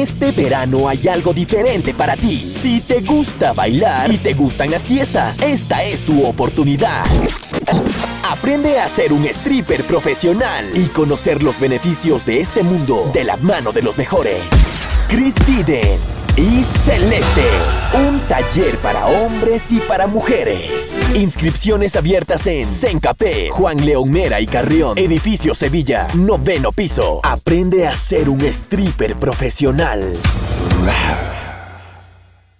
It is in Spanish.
Este verano hay algo diferente para ti. Si te gusta bailar y te gustan las fiestas, esta es tu oportunidad. Aprende a ser un stripper profesional y conocer los beneficios de este mundo de la mano de los mejores. Chris Fiden y Celeste. Un taller para hombres y para mujeres. Inscripciones abiertas en Sencapé, Juan León Mera y Carrión, Edificio Sevilla, noveno piso. Aprende a ser un stripper profesional.